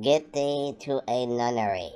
Get thee to a nunnery.